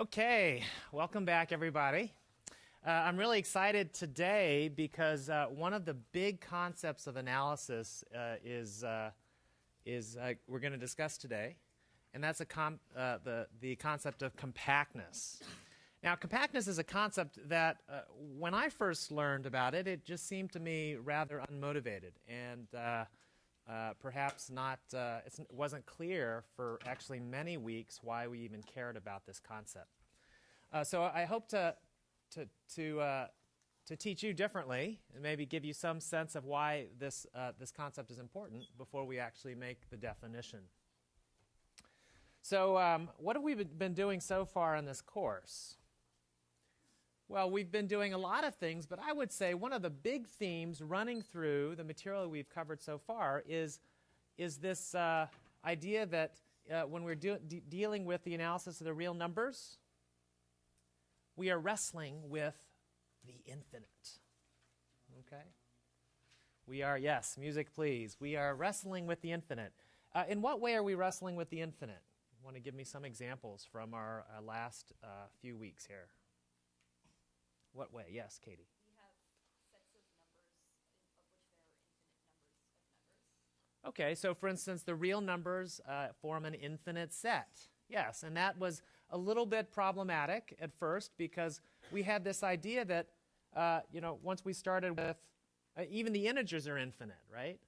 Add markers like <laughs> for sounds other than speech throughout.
Okay, welcome back, everybody. Uh, I'm really excited today because uh, one of the big concepts of analysis uh, is, uh, is uh, we're going to discuss today, and that's uh, the, the concept of compactness. Now, compactness is a concept that when I first learned about it, it just seemed to me rather unmotivated and perhaps not, it wasn't clear for actually many weeks why we even cared about this concept. so I hope to to, to, uh, to teach you differently and maybe give you some sense of why this, uh, this concept is important before we actually make the definition. So, um, what have we been doing so far in this course? Well, we've been doing a lot of things, but I would say one of the big themes running through the material we've covered so far is, is this uh, idea that uh, when we're de dealing with the analysis of the real numbers, we are wrestling with the infinite. Okay? We are, yes, music please. We are wrestling with the infinite. Uh, in what way are we wrestling with the infinite? Want to give me some examples from our uh, last uh, few weeks here? What way? Yes, Katie. Okay, so for instance, the real numbers uh, form an infinite set. Yes, and that was a little bit problematic at first because we had this idea that, uh, you know, once we started with, uh, even the integers are infinite, right?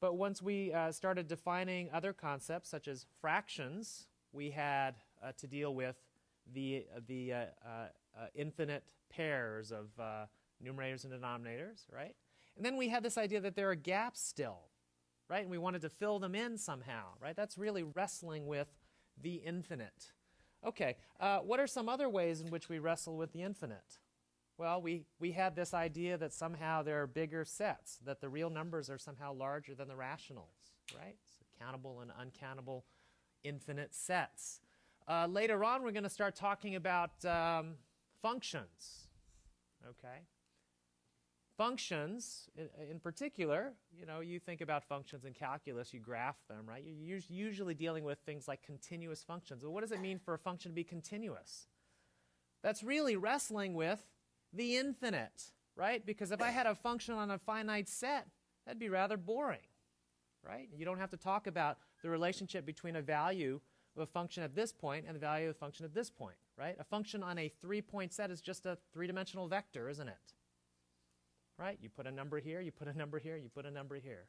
But once we uh, started defining other concepts such as fractions, we had uh, to deal with the, the uh, uh, infinite pairs of numerators and denominators, right? And then we had this idea that there are gaps still, right? And we wanted to fill them in somehow, right? That's really wrestling with the infinite. Okay, uh, what are some other ways in which we wrestle with the infinite? Well, we, we had this idea that somehow there are bigger sets, that the real numbers are somehow larger than the rationals, right? So countable and uncountable infinite sets. Uh, later on, we're going to start talking about um, functions, okay? Functions, in, in, particular, you know, you think about functions in calculus, you graph them, right? You're usually dealing with things like continuous functions. Well, what does it mean for a function to be continuous? That's really wrestling with the infinite, right? Because if I had a function on a finite set, that'd be rather boring, right? You don't have to talk about the relationship between a value of a function at this point and the value of a function at this point, right? A function on a three-point set is just a three-dimensional vector, isn't it? right? You put a number here, you put a number here, you put a number here.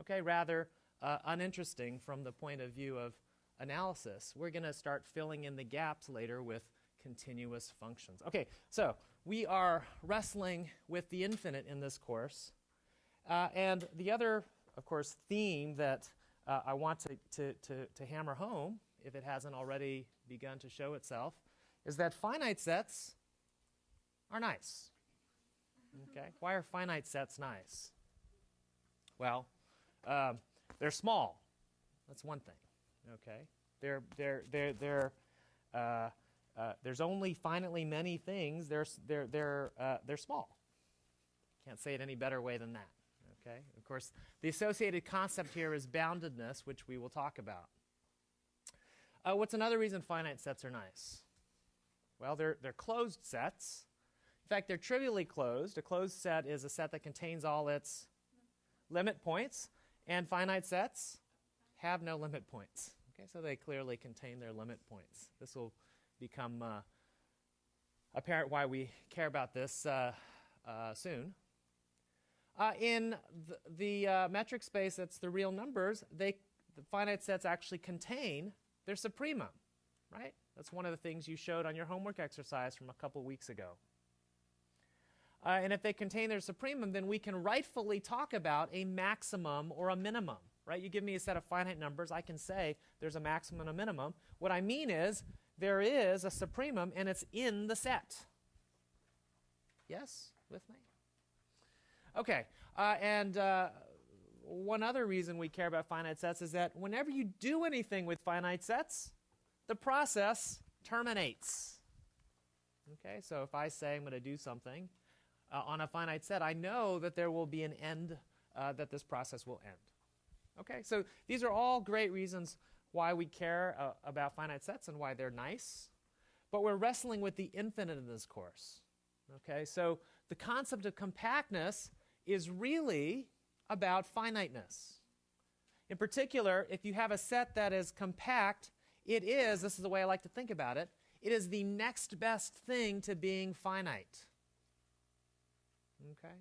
Okay, rather uh, uninteresting from the point of view of analysis. We're going to start filling in the gaps later with continuous functions. Okay, so we are wrestling with the infinite in this course. Uh, and the other, of course, theme that uh, I want to, to, to, to hammer home, if it hasn't already begun to show itself, is that finite sets are nice. Okay, why are finite sets nice? Well, um, they're small. That's one thing. Okay, they're they're they're they're uh, uh, there's only finitely many things. They're they're they're uh, they're small. Can't say it any better way than that. Okay. Of course, the associated concept here is boundedness, which we will talk about. Uh, what's another reason finite sets are nice? Well, they're they're closed sets. In fact, they're trivially closed. A closed set is a set that contains all its limit points, and finite sets have no limit points. Okay, so they clearly contain their limit points. This will become uh, apparent why we care about this uh, uh, soon. Uh, in the, the uh, metric space that's the real numbers, they, the finite sets actually contain their supremum, right? That's one of the things you showed on your homework exercise from a couple weeks ago. Uh, and if they contain their supremum, then we can rightfully talk about a maximum or a minimum, right? You give me a set of finite numbers, I can say there's a maximum and a minimum. What I mean is there is a supremum and it's in the set. Yes? With me? Okay. Uh, and uh, one other reason we care about finite sets is that whenever you do anything with finite sets, the process terminates. Okay, so if I say I'm going to do something, uh, on a finite set, I know that there will be an end, uh, that this process will end. Okay, so these are all great reasons why we care uh, about finite sets and why they're nice. but we're wrestling with the infinite in this course. Okay, so the concept of compactness is really about finiteness. In particular, if you have a set that is compact, it is, this is the way I like to think about it, it is the next best thing to being finite. Okay?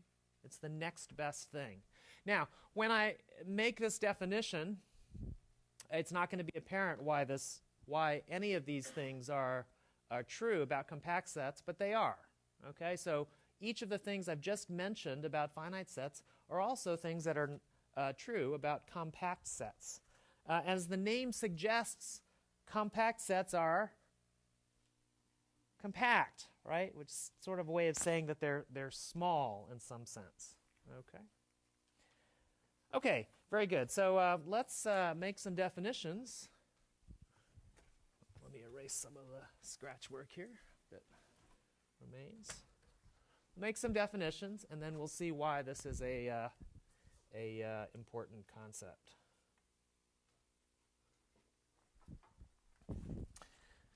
It's the next best thing. Now, when I make this definition, it's not going to be apparent why this why any of these things are are true about compact sets, but they are. Okay? So each of the things I've just mentioned about finite sets are also things that are uh, true about compact sets. Uh, as the name suggests, compact sets are compact, right? Which is sort of a way of saying that they're, they're small in some sense. Okay? Okay, very good. So uh, let's uh, make some definitions. Let me erase some of the scratch work here that remains. Make some definitions, and then we'll see why this is a, uh, a uh, important concept.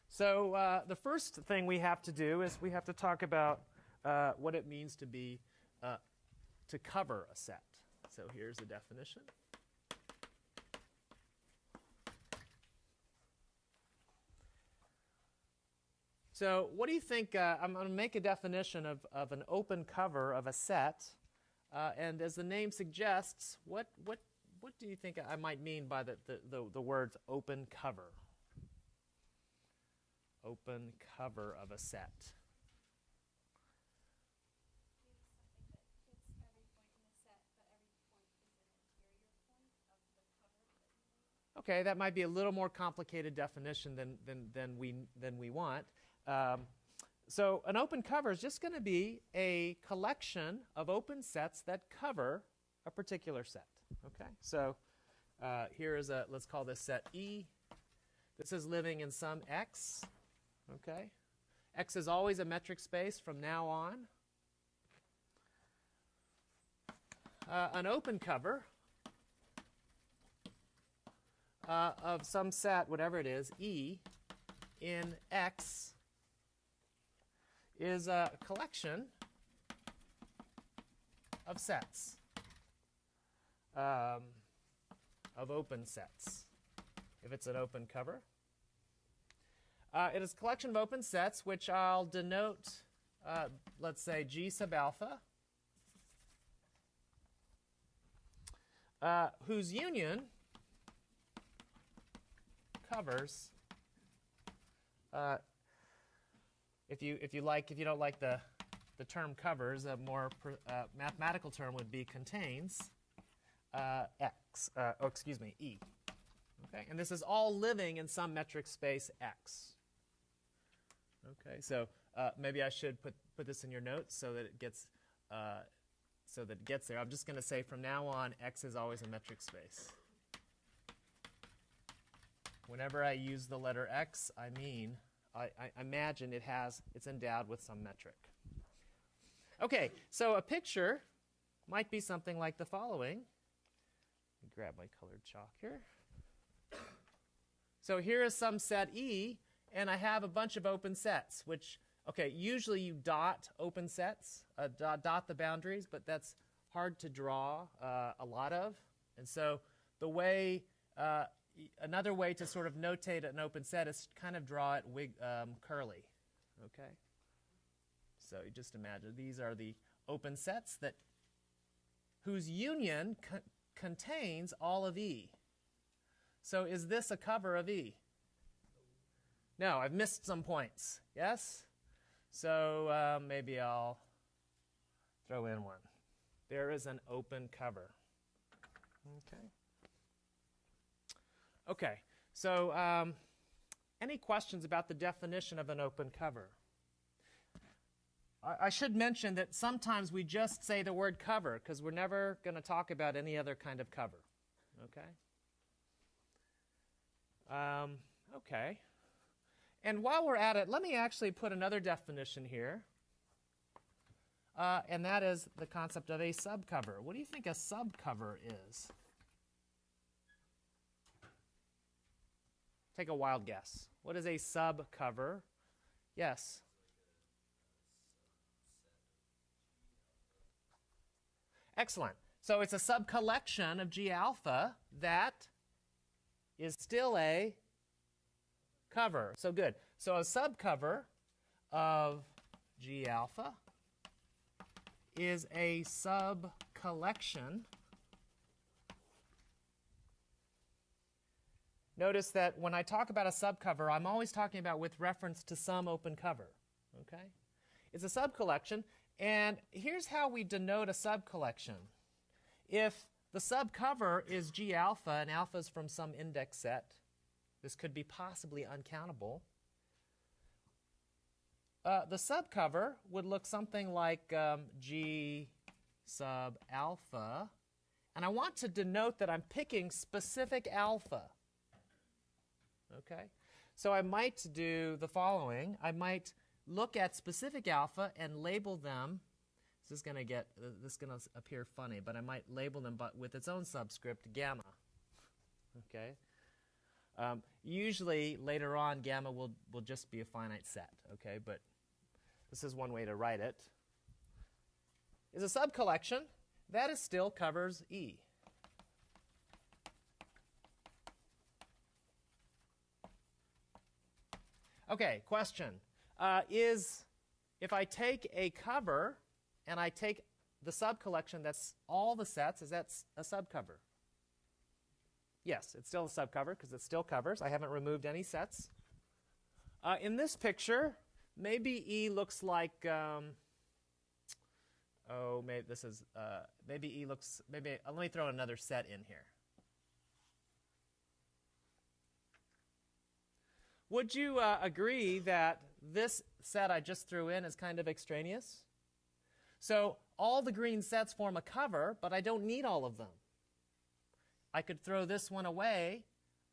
So uh, the first thing we have to do is we have to talk about uh, what it means to be uh, to cover a set. So here's the definition. So what do you think? Uh, I'm going to make a definition of, of an open cover of a set. Uh, and as the name suggests, what, what, what do you think I might mean by the, the, the, the words open cover? Open cover of a set. Okay, that might be a little more complicated definition than, than, than, we, than we want. Um, so an open cover is just going to be a collection of open sets that cover a particular set. Okay, so uh, here is a, let's call this set E. This is living in some X. Okay, X is always a metric space from now on. Uh, an open cover uh, of some set, whatever it is, E, in X is a collection of sets, um, of open sets, if it's an open cover. Uh, it is a collection of open sets, which I'll denote, uh, let's say, G sub alpha, uh, whose union covers. If you if you like if you don't like the the term covers, a more uh, mathematical term would be contains uh, x. Uh, oh, excuse me, e. Okay, and this is all living in some metric space x. Okay, so uh, maybe I should put put this in your notes so that it gets uh, so that it gets there. I'm just going to say from now on, x is always a metric space. Whenever I use the letter x, I mean, I, I imagine it has, it's endowed with some metric. Okay, so a picture might be something like the following. grab my colored chalk here. So here is some set E, and I have a bunch of open sets, which, okay, usually you dot open sets, uh, dot, dot, the boundaries, but that's hard to draw uh, a lot of. And so the way uh, another way to sort of notate an open set is kind of draw it wig, um, curly. Okay? So you just imagine these are the open sets that whose union co contains all of E. So is this a cover of E? No, I've missed some points. Yes? So uh, maybe I'll throw in one. There is an open cover. Okay. Okay, so um, any questions about the definition of an open cover? I, I should mention that sometimes we just say the word cover because we're never going to talk about any other kind of cover. Okay? Um, okay. And while we're at it, let me actually put another definition here. Uh, and that is the concept of a subcover. What do you think a subcover is? Take a wild guess. What is a sub cover? Yes. Excellent. So it's a subcollection of G alpha that is still a cover. So good. So a subcover of G alpha is a subcollection. Notice that when I talk about a subcover, I'm always talking about with reference to some open cover. Okay? It's a subcollection, and here's how we denote a subcollection. If the subcover is G alpha and alpha is from some index set, this could be possibly uncountable. Uh, the subcover would look something like um, G sub alpha. And I want to denote that I'm picking specific alpha. Okay? So I might do the following. I might look at specific alpha and label them. This is going to get this is going to appear funny, but I might label them but with its own subscript gamma. <laughs> Okay? Um, usually later on gamma will will just be a finite set, okay? But this is one way to write it. Is a subcollection that is still covers E. Okay, question. Uh, is if I take a cover and I take the subcollection that's all the sets, is that a subcover? Yes, it's still a subcover because it still covers. I haven't removed any sets. Uh, in this picture, maybe E looks like, um, oh, maybe this is, uh, maybe E looks, maybe, uh, let me throw another set in here. Would you uh, agree that this set I just threw in is kind of extraneous? So all the green sets form a cover, but I don't need all of them. I could throw this one away.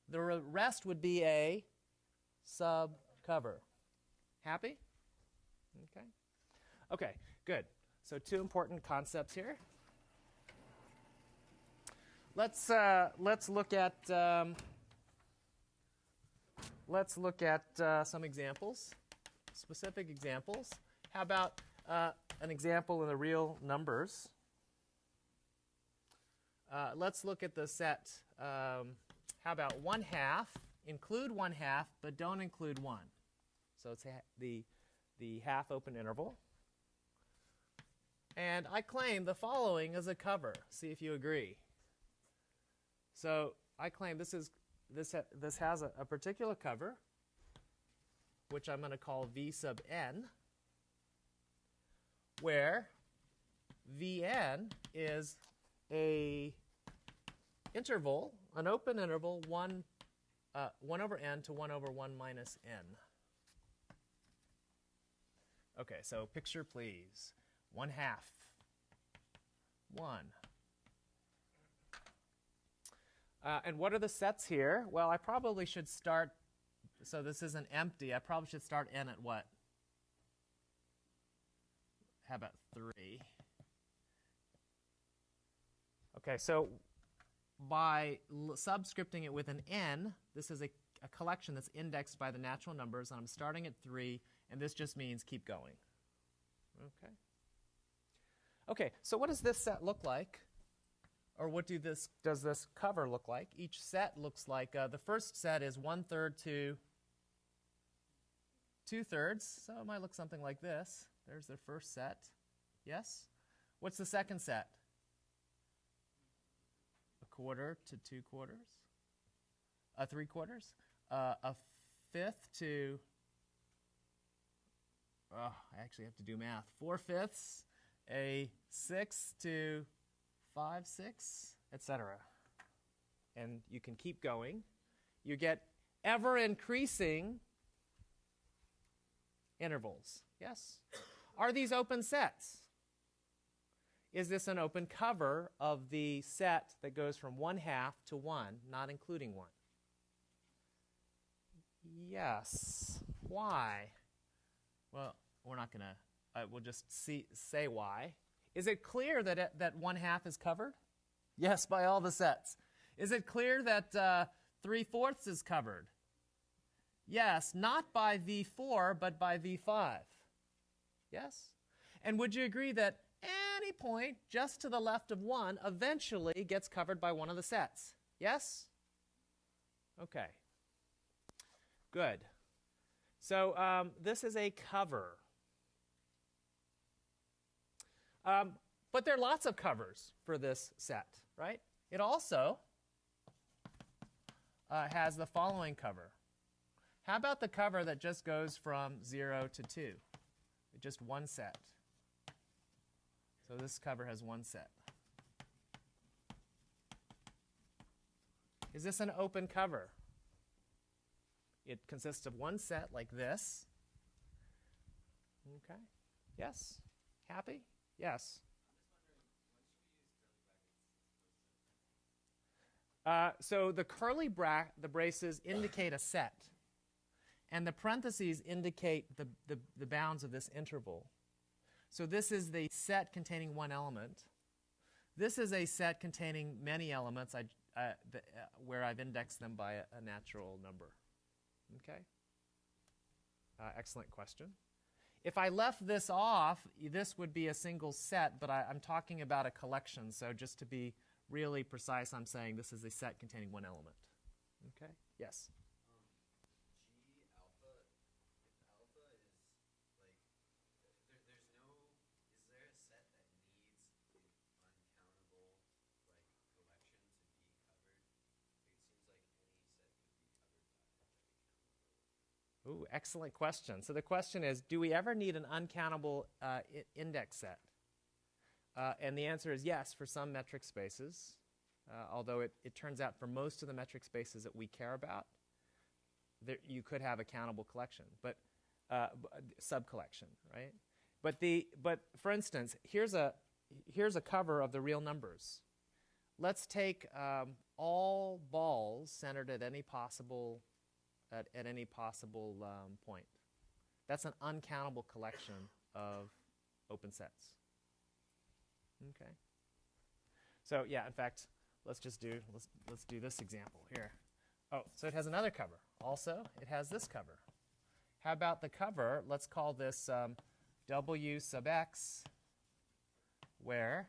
The rest would be a subcover. Happy? Okay. Okay, good. So two important concepts here. Let's uh, let's look at um, let's look at uh, some examples, specific examples. How about uh, an example in the real numbers? Uh, let's look at the set. Um, how about one half? Include one half, but don't include one. So it's the, the half open interval. And I claim the following as a cover. See if you agree. So I claim this is this ha this has a, a particular cover, which I'm going to call V sub n, where Vn is a interval, an open interval, 1, uh, 1 over n to 1 over 1 minus n. Okay, so picture please. 1 half. 1. Uh, and what are the sets here? Well, I probably should start, so this isn't empty, I probably should start n at what? How about 3? Okay, so by subscripting it with an n, this is a, a, collection that's indexed by the natural numbers, and I'm starting at 3, and this just means keep going. Okay. Okay, so what does this set look like? Or what do this, does this cover look like? Each set looks like, uh, the first set is one-third to two-thirds, so it might look something like this. There's the first set. Yes? What's the second set? A quarter to two quarters, uh, three quarters, uh, a fifth to, oh, I actually have to do math, four fifths, a sixth to five sixths, etc. And you can keep going. You get ever increasing intervals. Yes? Are these open sets? is this an open cover of the set that goes from 1 half to 1, not including 1? Yes. Why? Well, we're not going to, uh, we'll just see, say why. Is it clear that, it, that 1 half is covered? Yes, by all the sets. Is it clear that uh, 3 fourths is covered? Yes, not by V4, but by V5. Yes? And would you agree that any point just to the left of 1 eventually gets covered by one of the sets? Yes? Okay. Good. So um, this is a cover. Um, but there are lots of covers for this set, right? It also uh, has the following cover. How about the cover that just goes from 0 to 2? Just one set. So this cover has one set. Is this an open cover? It consists of one set like this. Okay. Yes? Happy? Yes. Uh, so the curly bra the braces indicate a set, and the parentheses indicate the, the, the bounds of this interval. So this is the set containing one element. This is a set containing many elements I, uh, the, uh, where I've indexed them by a, a natural number. Okay? Uh, excellent question. If I left this off, this would be a single set, but I, I'm talking about a collection, so just to be really precise, I'm saying this is a set containing one element. Okay? Yes? Excellent question. So the question is, do we ever need an uncountable uh, index set? Uh, and the answer is yes for some metric spaces, uh, although it, it turns out for most of the metric spaces that we care about, there, you could have a countable collection, but uh, sub-collection, right? But, the, but for instance, here's a, here's a cover of the real numbers. Let's take um, all balls centered at any possible, at, at any possible um, point. That's an uncountable collection of open sets. Okay. So yeah, in fact, let's just do let's let's do this example here. Oh, so it has another cover. Also, it has this cover. How about the cover? Let's call this um, W sub x, where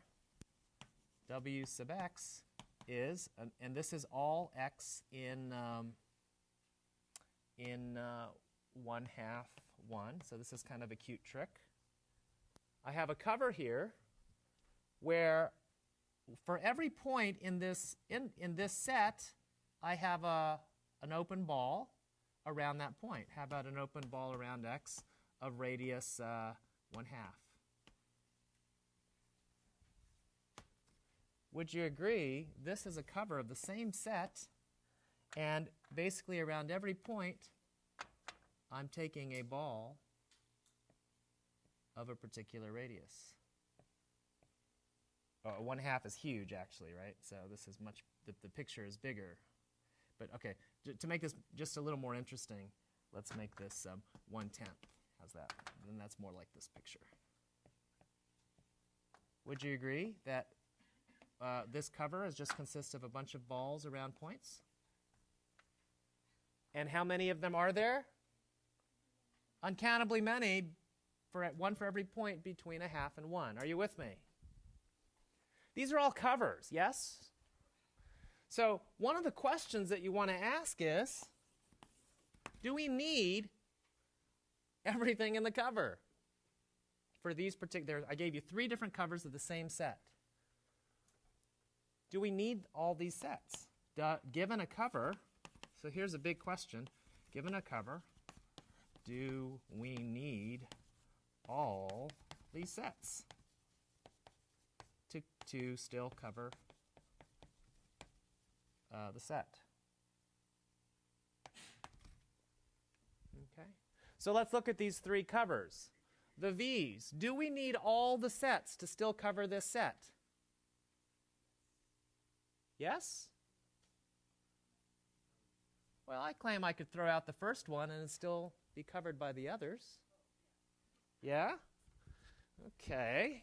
W sub x is, and, and this is all x in um, in uh, one half one. So this is kind of a cute trick. I have a cover here where for every point in this, in, in this set, I have a, an open ball around that point. How about an open ball around x of radius uh, 1 half? Would you agree this is a cover of the same set and basically around every point I'm taking a ball of a particular radius? uh, one half is huge actually, right? So this is much, the, the picture is bigger. But okay, to make this just a little more interesting, let's make this um, one tenth. How's that? Then that's more like this picture. Would you agree that uh, this cover is just consists of a bunch of balls around points? And how many of them are there? Uncountably many, for one for every point between a half and one. Are you with me? These are all covers, yes? So, one of the questions that you want to ask is do we need everything in the cover? For these particular, I gave you three different covers of the same set. Do we need all these sets? Given a cover, so here's a big question. Given a cover, do we need all these sets? to to still cover uh, the set. Okay, so let's look at these three covers. The V's, do we need all the sets to still cover this set? Yes? Well, I claim I could throw out the first one and still be covered by the others. Yeah? Okay.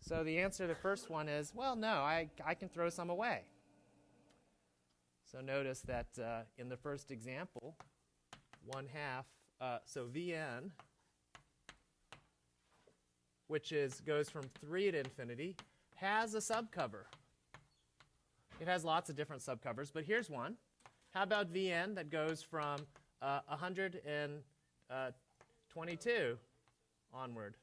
So the answer to the first one is, well, no, I, I can throw some away. So notice that uh, in the first example, 1 half, uh, so Vn, which is goes from 3 to infinity, has a subcover. It has lots of different subcovers, but here's one. How about Vn that goes from uh, 122 onward?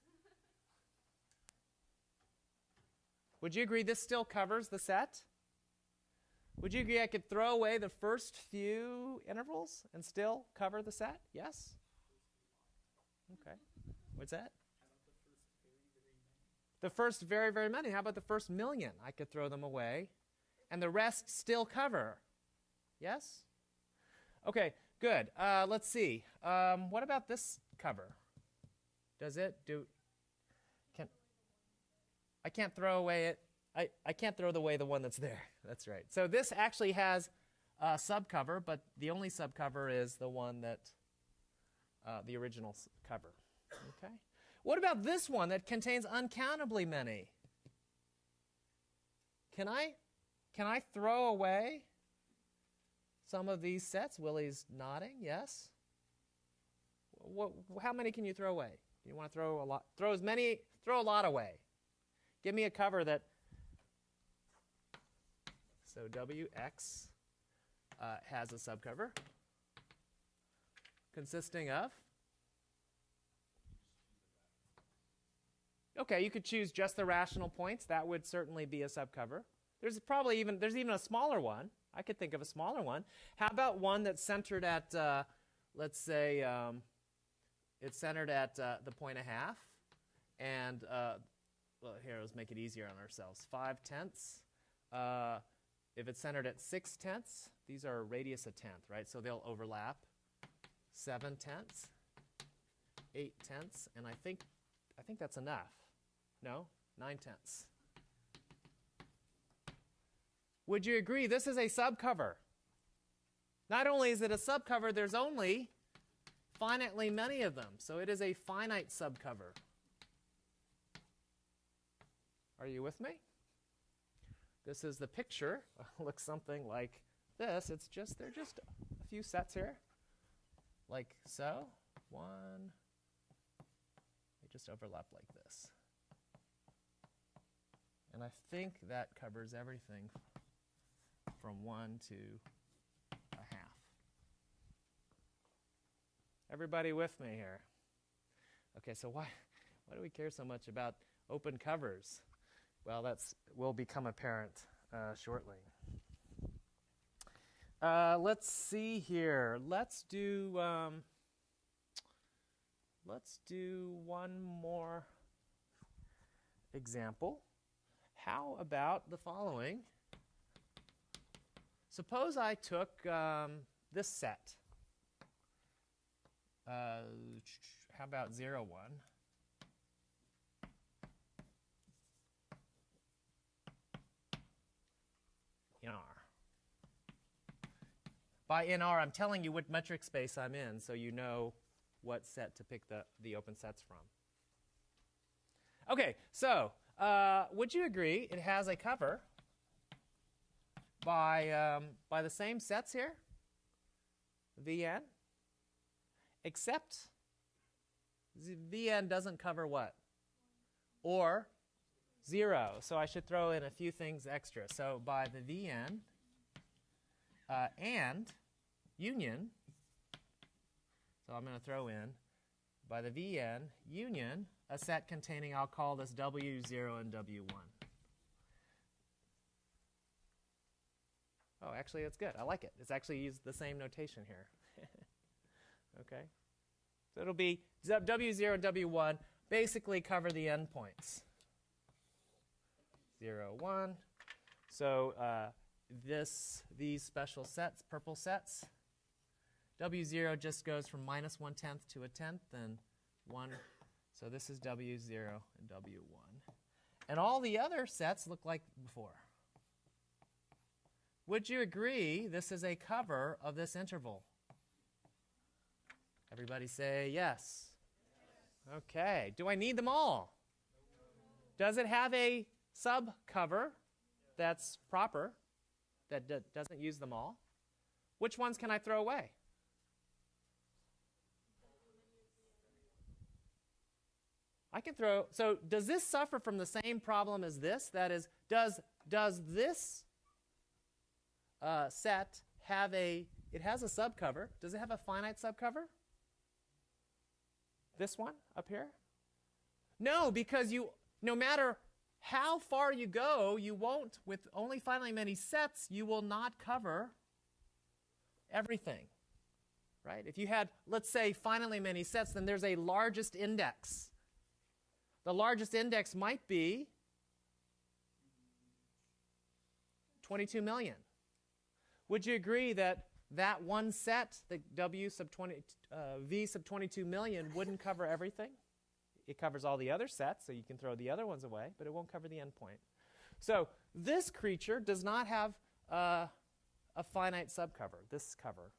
Would you agree this still covers the set? Would you agree I could throw away the first few intervals and still cover the set? Yes? Okay. What's that? The first very, very many. How about the first million? I could throw them away and the rest still cover. Yes? Okay, good. Uh, let's see. Um, what about this cover? Does it do? Can I can't throw away it. I, I can't throw away the one that's there. <laughs> That's right. So this actually has a subcover, but the only subcover is the one that uh, the original cover. Okay. What about this one that contains uncountably many? Can I can I throw away some of these sets? Willie's nodding. Yes. What, how many can you throw away? You want to throw a lot? Throw as many. Throw a lot away. Give me a cover that. So WX uh, has a subcover consisting of. Okay, you could choose just the rational points. That would certainly be a subcover. There's probably even there's even a smaller one. I could think of a smaller one. How about one that's centered at, uh, let's say, um, it's centered at uh, the point a half, and uh, well, here let's make it easier on ourselves. Five tenths. Uh, if it's centered at six tenths, these are radius a tenth, right? So they'll overlap. Seven tenths, eight tenths, and I think I think that's enough. No, nine tenths. Would you agree this is a subcover? Not only is it a subcover, there's only finitely many of them. So it is a finite subcover. Are you with me? This is the picture. <laughs> looks something like this. It's just, they're just a few sets here. Like so. One. They just overlap like this. And I think that covers everything from 1 to a half. Everybody with me here? Okay, so why, why do we care so much about open covers? Well, that's will become apparent uh, shortly. Uh, let's see here. Let's do um, let's do one more example. How about the following? Suppose I took um, this set. Uh, how about 0, 1? In R. By NR, I'm telling you what metric space I'm in so you know what set to pick the, the open sets from. Okay, so uh, would you agree it has a cover by, um, by the same sets here, Vn, except Vn doesn't cover what? Or 0. So I should throw in a few things extra. So by the Vn uh, and union, so I'm going to throw in by the Vn union a set containing, I'll call this W0 and W1. Oh, actually, it's good. I like it. It's actually used the same notation here. <laughs> okay? So it'll be W0 and W1 basically cover the endpoints. 0, 1. So uh, this, these special sets, purple sets, W0 just goes from minus 1 tenth to a tenth, and 1. So this is W0 and W1. And all the other sets look like before. Would you agree this is a cover of this interval? Everybody say yes. yes. Okay. Do I need them all? Does it have a sub cover that's proper, that doesn't use them all? Which ones can I throw away? I can throw. So does this suffer from the same problem as this? That is, does does this uh, set have a, it has a subcover. Does it have a finite subcover? This one up here? No, because you, no matter how far you go, you won't, with only finitely many sets, you will not cover everything. Right? If you had, let's say, finitely many sets, then there's a largest index. The largest index might be 22 million. Would you agree that that one set, the W sub 20, uh, V sub 22 million, wouldn't cover everything? It covers all the other sets, so you can throw the other ones away, but it won't cover the endpoint. So this creature does not have uh, a finite subcover, this cover.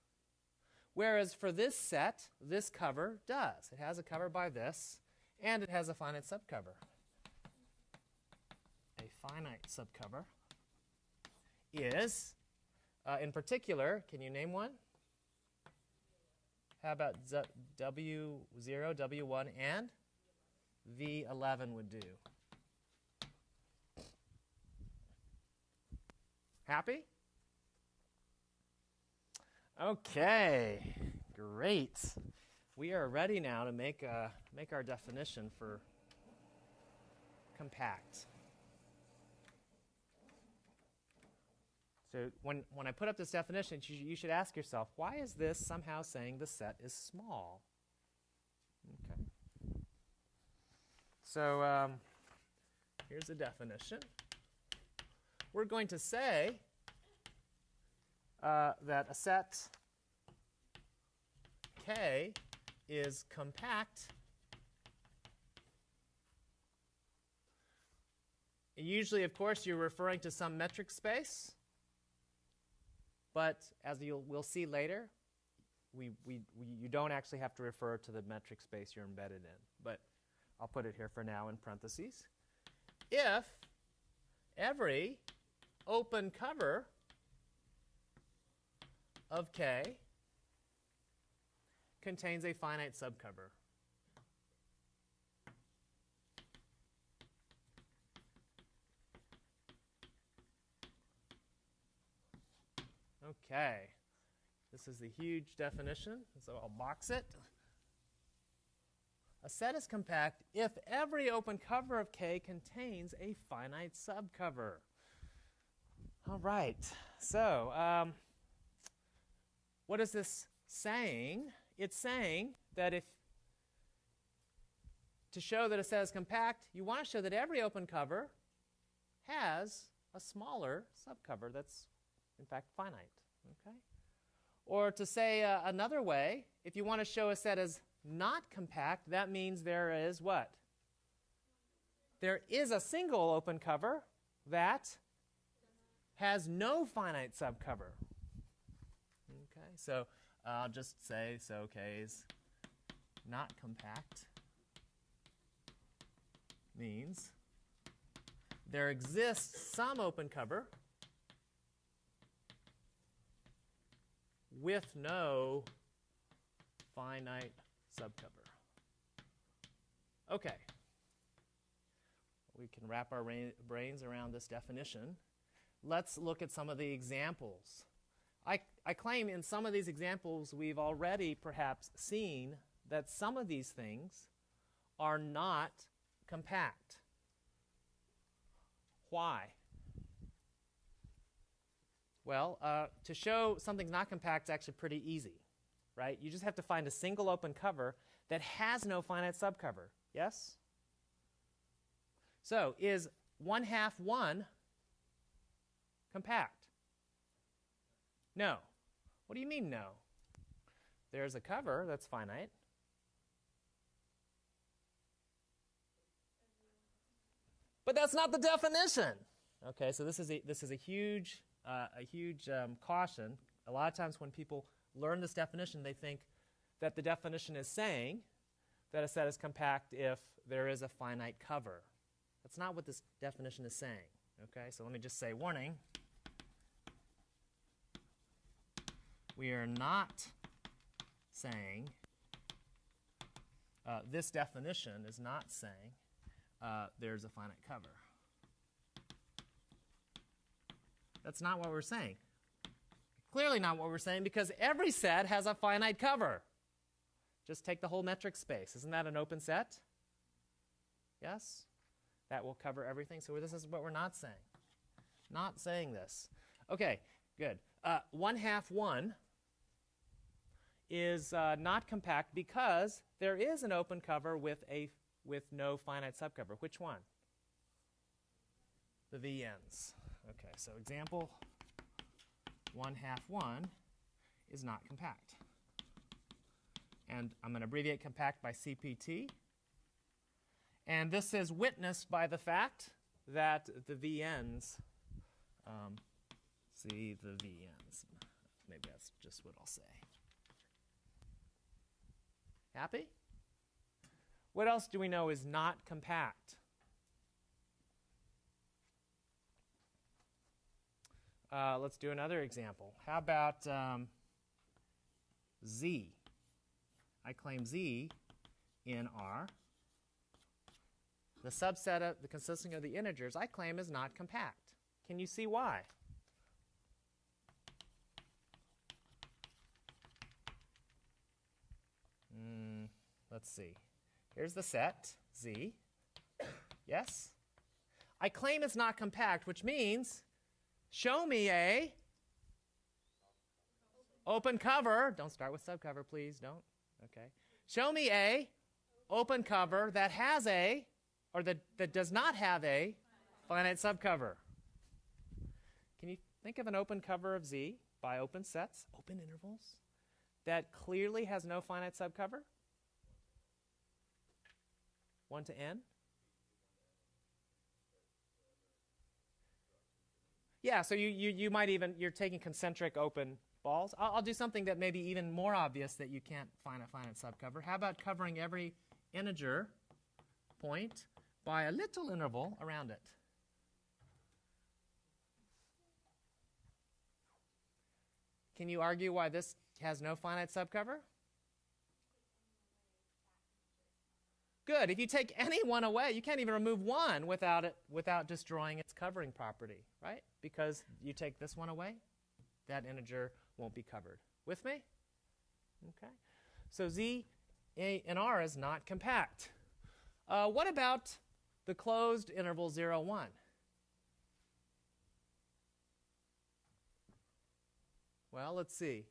Whereas for this set, this cover does. It has a cover by this, and it has a finite subcover. A finite subcover is, uh, in particular, can you name one? How about W0, W1, and V11 would do? Happy? Okay, great. We are ready now to make, uh, make our definition for compact. So when, when I put up this definition, you, should ask yourself, why is this somehow saying the set is small? Okay. So um, here's a definition. We're going to say uh, that a set K is compact. Usually, of course, you're referring to some metric space. But as you'll, we'll see later, we, we, we, you don't actually have to refer to the metric space you're embedded in. But I'll put it here for now in parentheses. If every open cover of K contains a finite subcover. Okay, this is the huge definition, so I'll box it. A set is compact if every open cover of K contains a finite subcover. All right, so um, what is this saying? It's saying that if to show that a set is compact, you want to show that every open cover has a smaller subcover that's in fact finite. Okay? Or to say uh, another way, if you want to show a set as not compact, that means there is what? There is a single open cover that has no finite subcover. Okay, so I'll just say so K is not compact means there exists some open cover with no finite subcover. Okay. We can wrap our brains around this definition. Let's look at some of the examples. I, I claim in some of these examples we've already perhaps seen that some of these things are not compact. Why? Well, uh, to show something's not compact is actually pretty easy, right? You just have to find a single open cover that has no finite subcover. Yes? So, is 1 half 1 compact? No. What do you mean no? There's a cover that's finite. But that's not the definition. Okay, so this is a, this is a huge uh, a huge um, caution. A lot of times when people learn this definition, they think that the definition is saying that a set is compact if there is a finite cover. That's not what this definition is saying. Okay, so let me just say warning. We are not saying uh, this definition is not saying uh, there's a finite cover. That's not what we're saying. Clearly not what we're saying because every set has a finite cover. Just take the whole metric space. Isn't that an open set? Yes? That will cover everything. So this is what we're not saying. Not saying this. Okay, good. Uh, 1 half 1 is uh, not compact because there is an open cover with, a, with no finite subcover. Which one? The VNs. Okay, so example 1 half 1 is not compact. And I'm going to abbreviate compact by CPT. And this is witnessed by the fact that the VNs, um, see the VNs. Maybe that's just what I'll say. Happy? What else do we know is not compact? Uh, let's do another example. How about um, Z? I claim Z in R. The subset of the consisting of the integers I claim is not compact. Can you see why? Mm, let's see. Here's the set, Z. Yes? I claim it's not compact, which means show me a open cover. Don't start with subcover, please. Don't. Okay. Show me a open cover that has a, or that, that does not have a finite subcover. Can you think of an open cover of Z by open sets, open intervals, that clearly has no finite subcover? 1 to n? Yeah, so you, you, you might even, you're taking concentric open balls. I'll, I'll, do something that may be even more obvious that you can't find a finite subcover. How about covering every integer point by a little interval around it? Can you argue why this has no finite subcover? Good. If you take <laughs> any one away, you can't even remove one without it without destroying its covering property, right? Because you take this one away, that integer won't be covered. With me? Okay. So Z A, and R is not compact. Uh, what about the closed interval 0, 1? Well, let's see.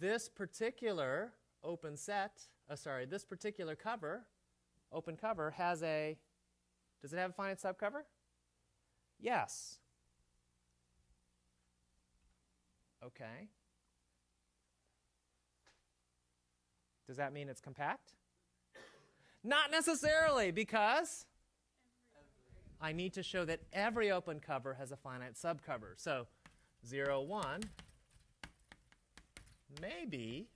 This particular open set, uh, sorry, this particular cover, open cover, has a, does it have a finite subcover? Yes. Okay. Does that mean it's compact? Not necessarily, because I need to show that every open cover has a finite subcover. So 0, 1 may be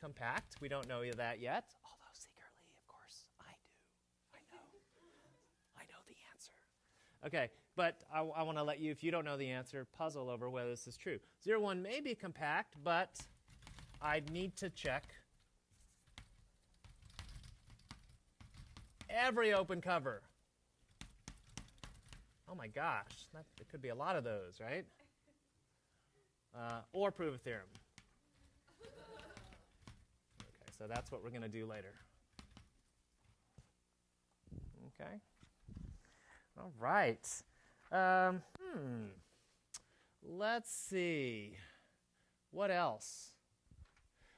compact. We don't know that yet. Although secretly, of course, I do. I know. I know the answer. Okay, but I, I want to let you, if you don't know the answer, puzzle over whether this is true. 0, 1 may be compact, but I need to check every open cover. Oh my gosh, that, there could be a lot of those, right? Uh, or prove a theorem. Okay, so that's what we're going to do later. Okay. All right. Um, hmm. Let's see. What else?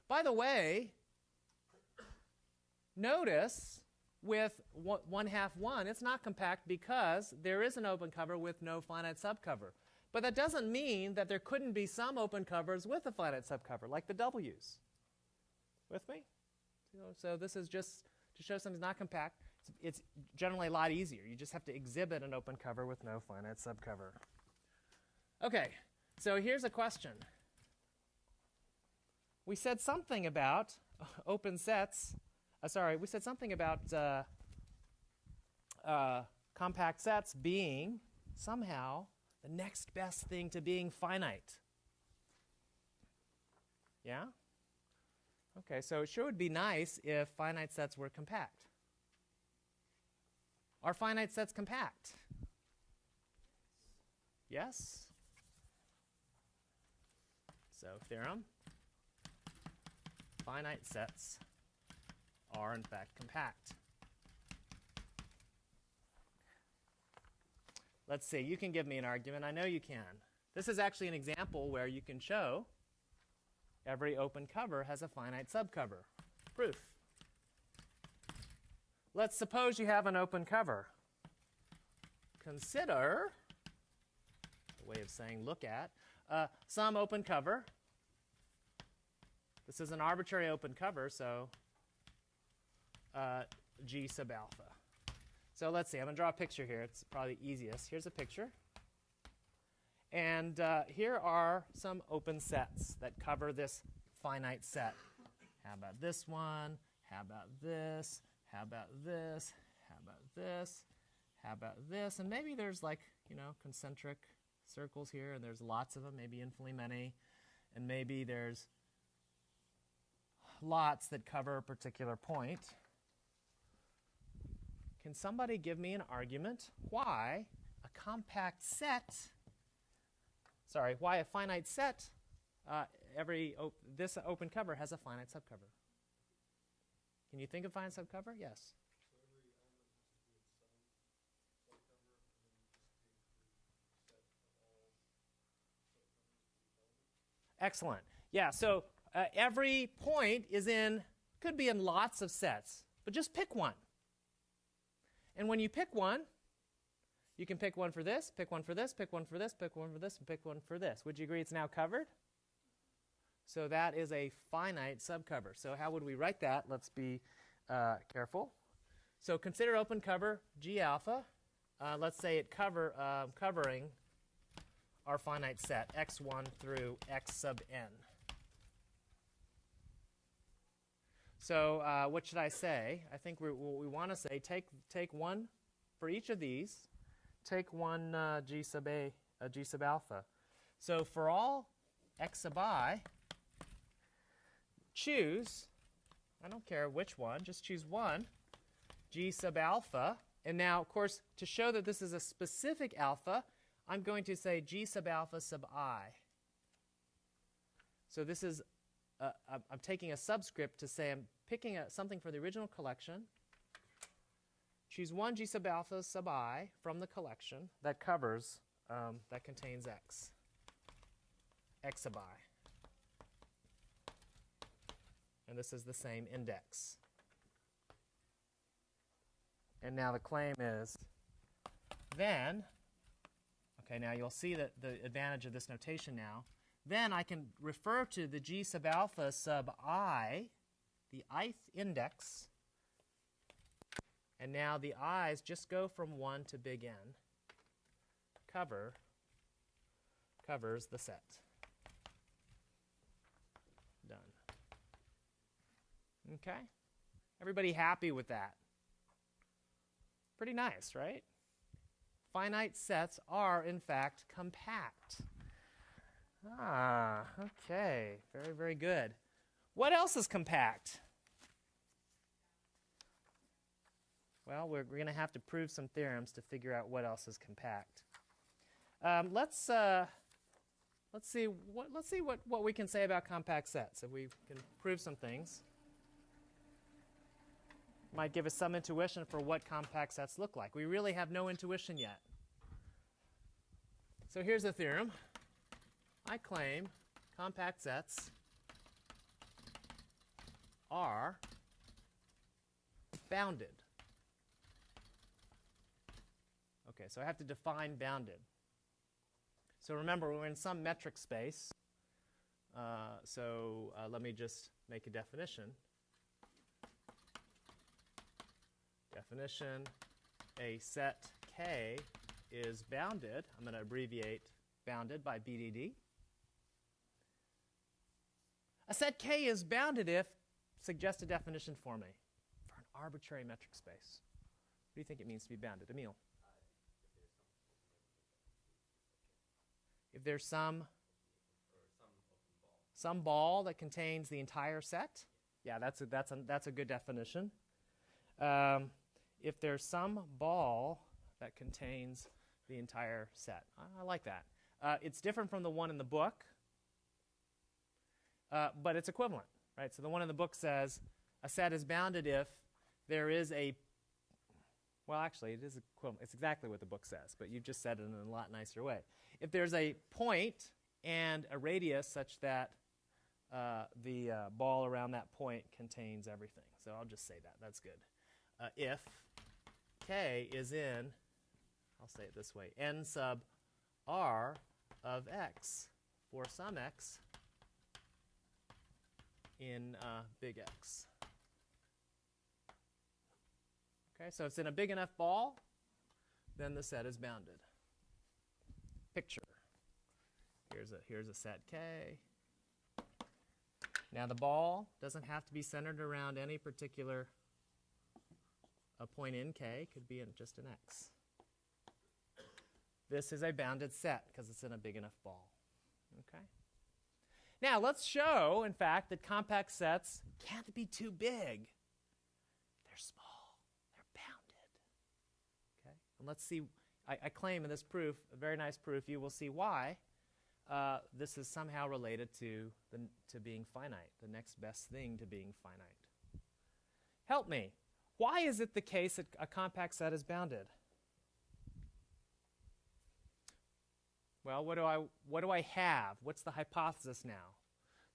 By the way, notice with one half one, it's not compact because there is an open cover with no finite subcover. But that doesn't mean that there couldn't be some open covers with a finite subcover, like the W's. With me? So this is just to show something's not compact. It's generally a lot easier. You just have to exhibit an open cover with no finite subcover. Okay, so here's a question. We said something about <laughs> open sets. Uh, sorry, we said something about uh, uh, compact sets being somehow the next best thing to being finite. Yeah? Okay, so it sure would be nice if finite sets were compact. Are finite sets compact? Yes? So, theorem finite sets are in fact compact. Let's see, you can give me an argument. I know you can. This is actually an example where you can show every open cover has a finite subcover. Proof. Let's suppose you have an open cover. Consider, a way of saying look at, uh, some open cover. This is an arbitrary open cover, so uh, G sub alpha. So let's see, I'm going to draw a picture here. It's probably easiest. Here's a picture. And uh, here are some open sets that cover this finite set. How about this one? How about this? How about this? How about this? How about this? And maybe there's like, you know, concentric circles here, and there's lots of them, maybe infinitely many. And maybe there's lots that cover a particular point. Can somebody give me an argument why a compact set, sorry, why a finite set, uh, every op this open cover has a finite subcover? Can you think of finite subcover? Yes. Excellent. Yeah, so uh, every point is in, could be in lots of sets, but just pick one. And when you pick one, you can pick one for this, pick one for this, pick one for this, pick one for this, and pick one for this. Would you agree it's now covered? So that is a finite subcover. So how would we write that? Let's be uh, careful. So consider open cover G alpha. Uh, let's say it cover uh, covering our finite set x1 through x sub n. So uh, what should I say? I think we, we want to say, take, take one for each of these, take one uh, g sub a, uh, g sub alpha. So for all x sub i, choose, I don't care which one, just choose one, g sub alpha. And now, of course, to show that this is a specific alpha, I'm going to say g sub alpha sub i. So this is uh, I'm taking a subscript to say I'm picking a, something for the original collection. Choose one G sub alpha sub i from the collection that covers, um, that contains x, x sub i. And this is the same index. And now the claim is then, okay, now you'll see that the advantage of this notation now then I can refer to the g sub alpha sub i, the ith index, and now the i's just go from 1 to big N. Cover covers the set. Done. Okay? Everybody happy with that? Pretty nice, right? Finite sets are, in fact, compact. Ah, okay. Very, very good. What else is compact? Well, we're, we're going to have to prove some theorems to figure out what else is compact. Um, let's uh, let's see what let's see what, what we can say about compact sets. If we can prove some things, might give us some intuition for what compact sets look like. We really have no intuition yet. So here's the theorem. I claim compact sets are bounded. Okay, so I have to define bounded. So remember, we're in some metric space. Uh, so uh, let me just make a definition. Definition, a set K is bounded. I'm going to abbreviate bounded by BDD. A set K is bounded if, suggest a definition for me, for an arbitrary metric space. What do you think it means to be bounded? Emil? If there's some, some ball that contains the entire set, Yeah, that's a, that's a, that's a good definition. Um, if there's some ball that contains the entire set. I, like that. Uh, it's different from the one in the book, uh, but it's equivalent, right? So the one in the book says a set is bounded if there is a well, actually, it is equivalent. It's exactly what the book says, but you've just said it in a lot nicer way. If there's a point and a radius such that uh, the uh, ball around that point contains everything. So I'll just say that. That's good. Uh, if k is in, I'll say it this way, n sub r of x for some x in uh, big X. Okay, so it's in a big enough ball, then the set is bounded. Picture. Here's a, here's a set K. Now the ball doesn't have to be centered around any particular a point in K, could be in just an X. This is a bounded set because it's in a big enough ball. Okay? Now let's show, in fact, that compact sets can't be too big. They're small. They're bounded. Okay? And let's see, I, I claim in this proof, a very nice proof, you will see why uh, this is somehow related to, the, to being finite, the next best thing to being finite. Help me. Why is it the case that a compact set is bounded? Well, what do I what do I have? What's the hypothesis now?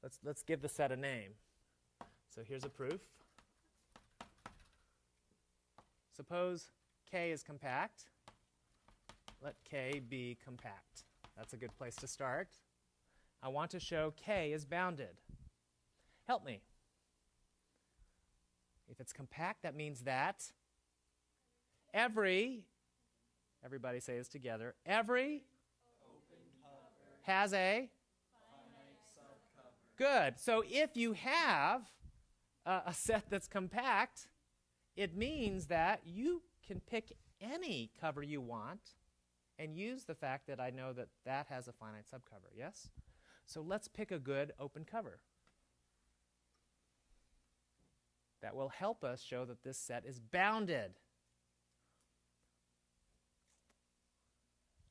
Let's let's give the set a name. So here's a proof. Suppose K is compact. Let K be compact. That's a good place to start. I want to show K is bounded. Help me. If it's compact, that means that every, everybody say this together, every has a good. So if you have a set that's compact, it means that you can pick any cover you want and use the fact that I know that that has a finite subcover, yes? So let's pick a good open cover. That will help us show that this set is bounded.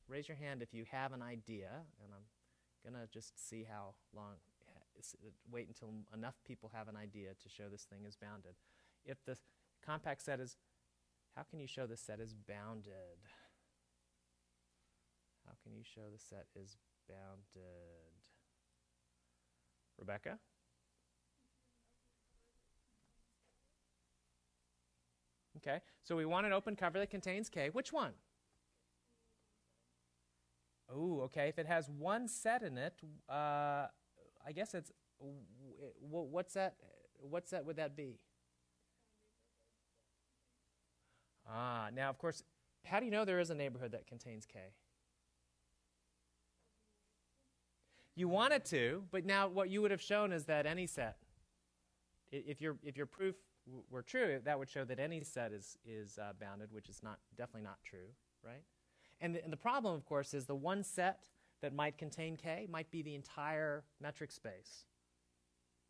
Raise your hand if you have an idea, and I'm going to just see how long, wait until enough people have an idea to show this thing is bounded. If the compact set is, how can you show the set is bounded? How can you show the set is bounded? Rebecca? Okay, so we want an open cover that contains K. Which one? Oh, okay. If it has one set in it, uh, I guess it's what's that? What set would that be? Ah, now of course, how do you know there is a neighborhood that contains K? You wanted to, but now what you would have shown is that any set, if your if your proof were true, that would show that any set is is uh, bounded, which is not definitely not true, right? And the, and the problem, of course, is the one set that might contain K might be the entire metric space,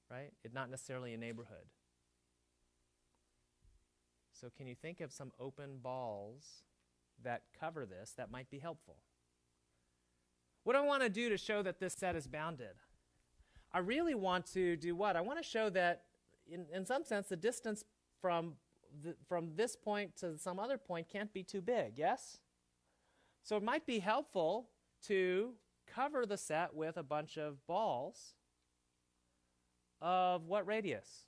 right? It's not necessarily a neighborhood. So can you think of some open balls that cover this that might be helpful? What do I want to do to show that this set is bounded? I really want to do what? I want to show that, in, in some sense, the distance from, the, from this point to some other point can't be too big, yes? So it might be helpful to cover the set with a bunch of balls of what radius?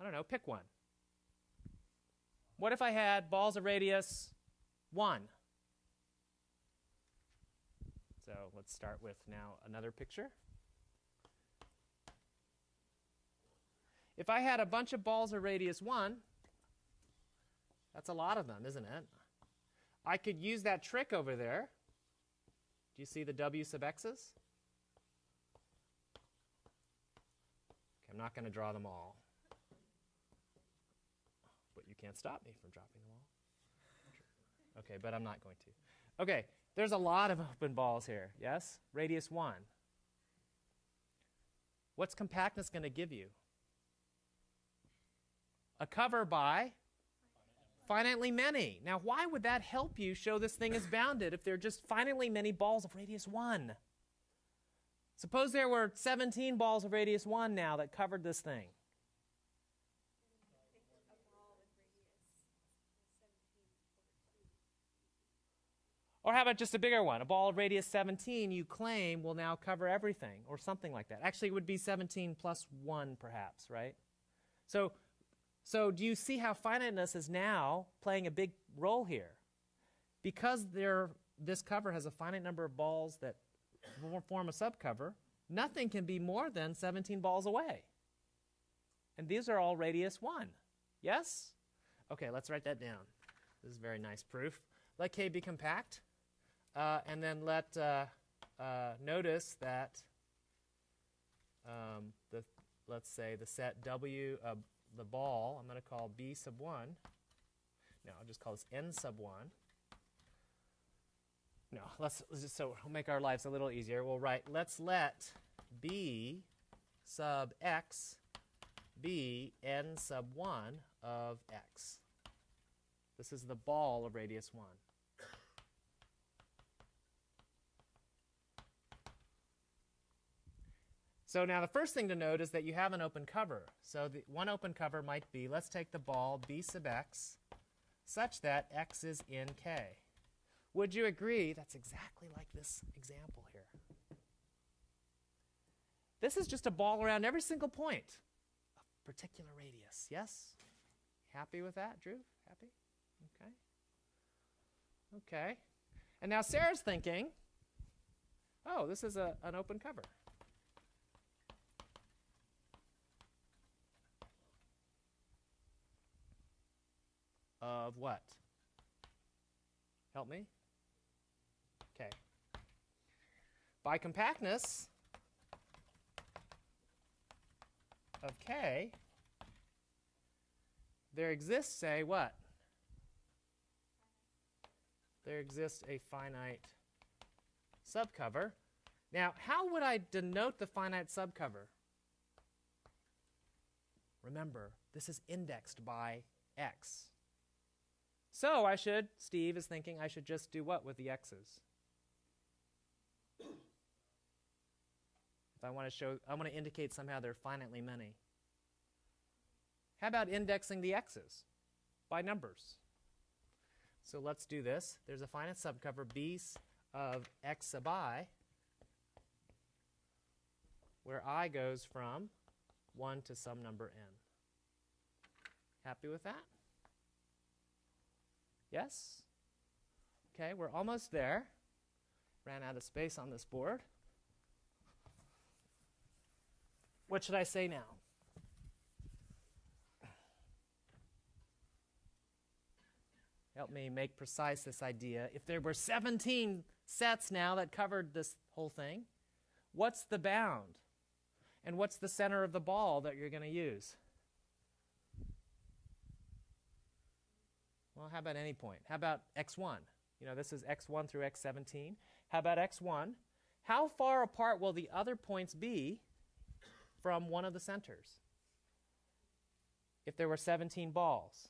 I don't know, pick one. What if I had balls of radius 1? So let's start with now another picture. If I had a bunch of balls of radius 1, that's a lot of them, isn't it? I could use that trick over there. Do you see the W sub x's? Okay, I'm not going to draw them all. But you can't stop me from dropping them all. Okay, but I'm not going to. Okay, there's a lot of open balls here, yes? Radius 1. What's compactness going to give you? A cover by finitely many. Now, why would that help you show this thing is <laughs> bounded if there are just finitely many balls of radius 1? Suppose there were 17 balls of radius 1 now that covered this thing. Or how about just a bigger one? A ball of radius 17 you claim will now cover everything, or something like that. Actually, it would be 17 plus 1, perhaps, right? So, so do you see how finiteness is now playing a big role here? Because there, this cover has a finite number of balls that form a subcover, nothing can be more than 17 balls away. And these are all radius 1. Yes? Okay, let's write that down. This is very nice proof. Let K be compact. Uh, and then let uh, uh, notice that um, the let's say the set W the ball I'm going to call B sub one. No, I'll just call this N sub one. No, let's, let's just so we'll make our lives a little easier. We'll write let's let B sub x be n sub 1 of x. This is the ball of radius 1. So now the first thing to note is that you have an open cover. So the one open cover might be, let's take the ball b sub x such that x is in k. Would you agree that's exactly like this example here? This is just a ball around every single point of particular radius. Yes? Happy with that, Drew? Happy? Okay. Okay. And now Sarah's thinking, oh, this is a, an open cover. Of what? Help me? Okay. By compactness of K, there exists a what? There exists a finite subcover. Now, how would I denote the finite subcover? Remember, this is indexed by x. So I should, Steve is thinking, I should just do what with the x's? If I want to show, I want to indicate somehow they're finitely many. How about indexing the x's by numbers? So let's do this. There's a finite subcover b of x sub i, where i goes from 1 to some number n. Happy with that? Yes? Okay, we're almost there. Ran out of space on this board. What should I say now? Help me make precise this idea. If there were 17 sets now that covered this whole thing, what's the bound? And what's the center of the ball that you're going to use? Well, how about any point? How about x1? You know, this is x1 through x17. How about x1? How far apart will the other points be from one of the centers? If there were 17 balls.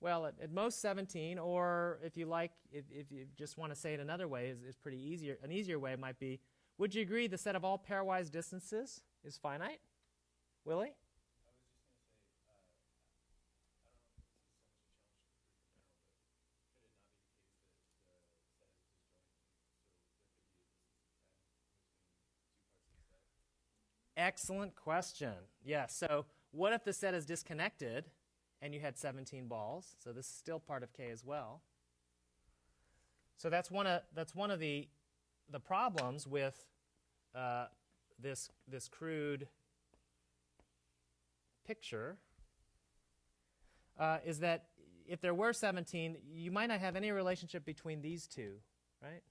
Well, at, at most 17, or if you like, if, if you just want to say it another way, is, is pretty easier. An easier way might be, would you agree the set of all pairwise distances is finite? Willie? Excellent question. Yeah, so what if the set is disconnected and you had 17 balls? So this is still part of K as well. So that's one of, that's one of the, the problems with uh, this, this crude picture uh, is that if there were 17, you might not have any relationship between these two, right?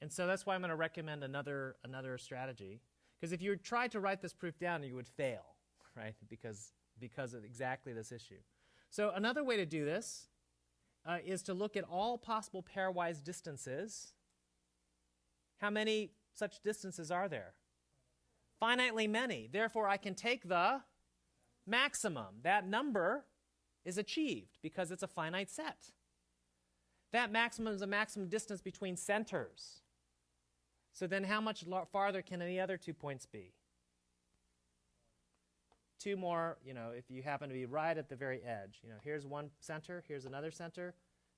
And so that's why I'm going to recommend another, another strategy. Because if you tried to write this proof down, you would fail, right? Because, because of exactly this issue. So another way to do this uh, is to look at all possible pairwise distances. How many such distances are there? finitely many. Therefore, I can take the maximum. That number is achieved because it's a finite set. That maximum is a maximum distance between centers. So then how much farther can any other two points be? Two more, you know, if you happen to be right at the very edge. You know, here's one center, here's another center.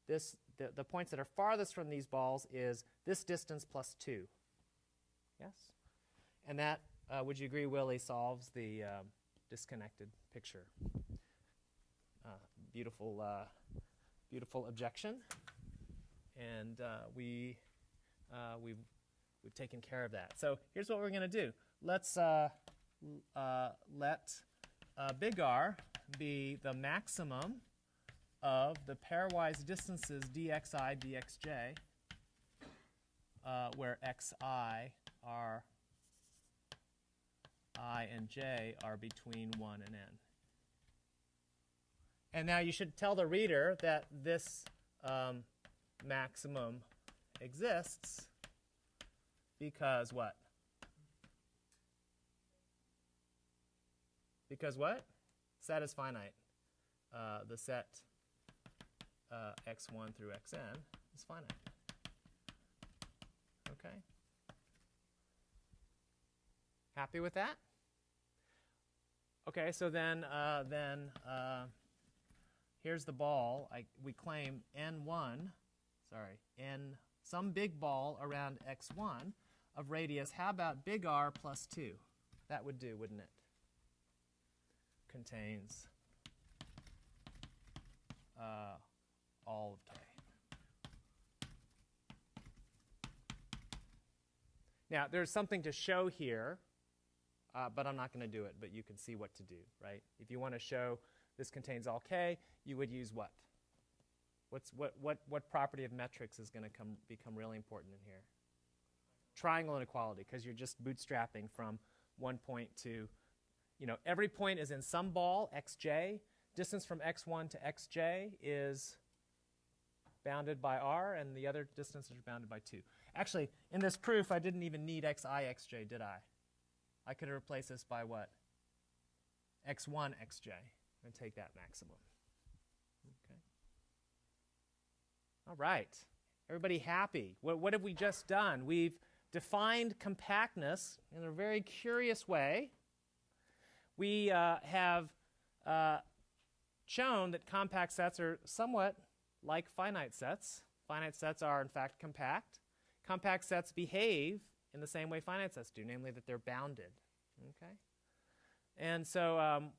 This, the, the points that are farthest from these balls is this distance plus 2. Yes? And that, uh, would you agree, Willie, solves the um, disconnected picture? Uh, beautiful, uh, beautiful objection. And uh, we, uh, we've, we've taken care of that. So here's what we're going to do. Let's uh, let big R be the maximum of the pairwise distances dxi, dxj, uh, where xi are i and j are between 1 and n. And now you should tell the reader that this um, maximum exists because what? Because what? Set is finite. Uh, the set uh, x1 through xn is finite. Okay? Happy with that? Okay, so then, uh, then uh, here's the ball. I, we claim n1, sorry, n some big ball around x1 of radius. How about big R plus 2? That would do, wouldn't it? Contains uh, all of K. Now, there's something to show here, uh, but I'm not going to do it, but you can see what to do, right? If you want to show this contains all K, you would use what? What's, what, what, what property of metrics is going to come, become really important in here? Triangle inequality, because you're just bootstrapping from one point to, you know, every point is in some ball, xj. Distance from x1 to xj is bounded by r, and the other distances are bounded by 2. Actually, in this proof, I didn't even need xi, xj, did I? I could have replaced this by what? x1, xj, and take that maximum. Okay. All right. Everybody happy? What, what have we just done? We've defined compactness in a very curious way. We uh, have uh, shown that compact sets are somewhat like finite sets. Finite sets are, in fact, compact. Compact sets behave in the same way finite sets do, namely that they're bounded. Okay? And so um,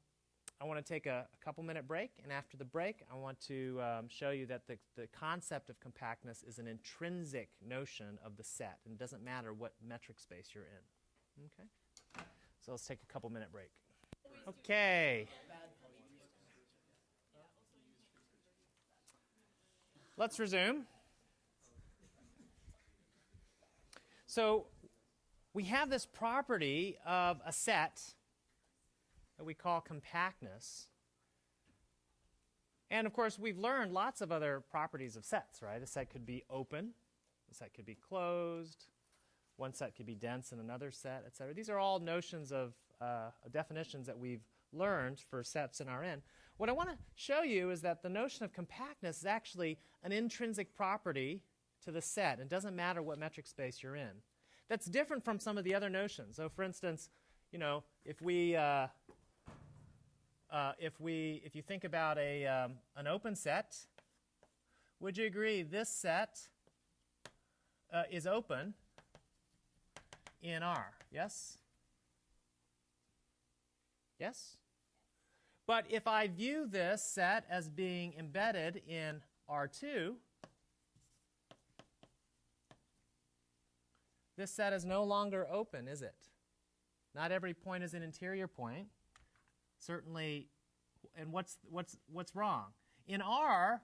I want to take a, a, couple minute break, and after the break, I want to um, show you that the, the concept of compactness is an intrinsic notion of the set, and it doesn't matter what metric space you're in. Okay? So let's take a couple minute break. Okay. Let's resume. So we have this property of a set that we call compactness. And of course, we've learned lots of other properties of sets, right? A set could be open, a set could be closed, one set could be dense in another set, et cetera. These are all notions of uh, definitions that we've learned for sets in Rn. What I want to show you is that the notion of compactness is actually an intrinsic property to the set. It doesn't matter what metric space you're in. That's different from some of the other notions. So for instance, you know, if we, uh, uh, if we, if you think about a, um, an open set, would you agree this set uh, is open in R? Yes? Yes? But if I view this set as being embedded in R2, this set is no longer open, is it? Not every point is an interior point. Certainly, and what's, what's, what's wrong? In R,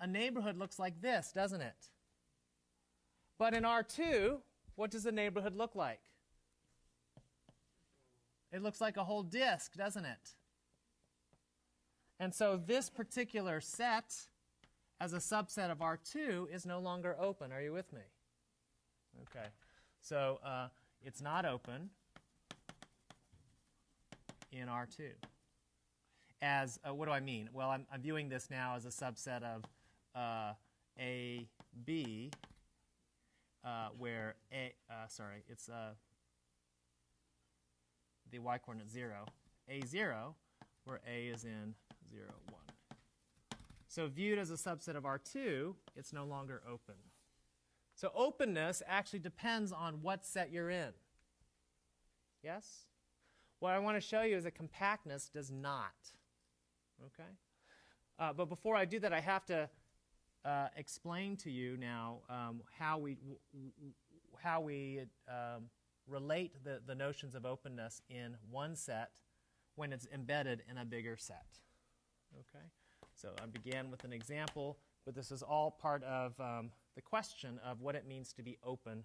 a, neighborhood looks like this, doesn't it? But in R2, what does the neighborhood look like? It looks like a whole disk, doesn't it? And so this particular set as a subset of R2 is no longer open. Are you with me? Okay. So uh, it's not open in R2. As, uh, what do I mean? Well, I'm, I'm viewing this now as a subset of uh, A, B, uh, where A, uh, sorry, it's uh, the y coordinate 0, A0, where A is in 0, 1. So viewed as a subset of R2, it's no longer open. So openness actually depends on what set you're in. Yes? What I want to show you is that compactness does not. Okay? Uh, but before I do that, I have to uh, explain to you now um, how we, how we um, relate the, the notions of openness in one set when it's embedded in a bigger set. Okay? So I began with an example, but this is all part of um, the question of what it means to be open,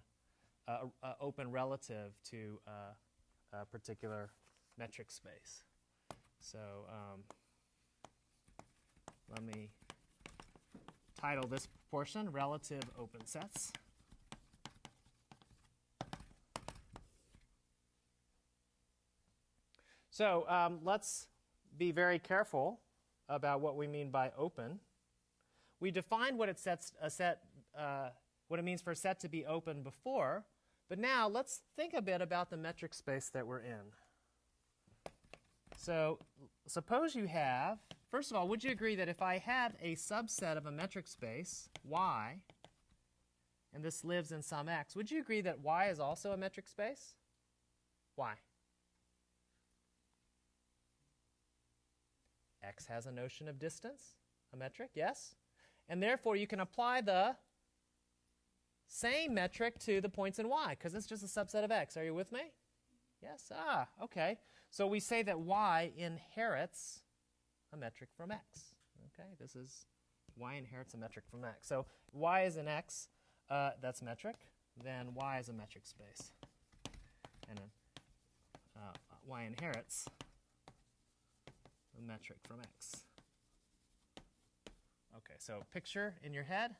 uh, uh, open relative to uh, a particular metric space. So um, let me title this portion Relative Open Sets. So um, let's be very careful about what we mean by open. We defined what it sets a set, uh, what it means for a set to be open before, but now let's think a bit about the metric space that we're in. So suppose you have, first of all, would you agree that if I have a subset of a metric space, y, and this lives in some x, would you agree that y is also a metric space? Why? x has a notion of distance, a metric, yes? And therefore, you can apply the same metric to the points in y, because it's just a subset of x. Are you with me? Yes? Ah, okay. So we say that y inherits a metric from x. Okay, this is y inherits a metric from x. So y is an x, uh, that's metric. Then y is a metric space. And then uh, y inherits a metric from x. Okay, so picture in your head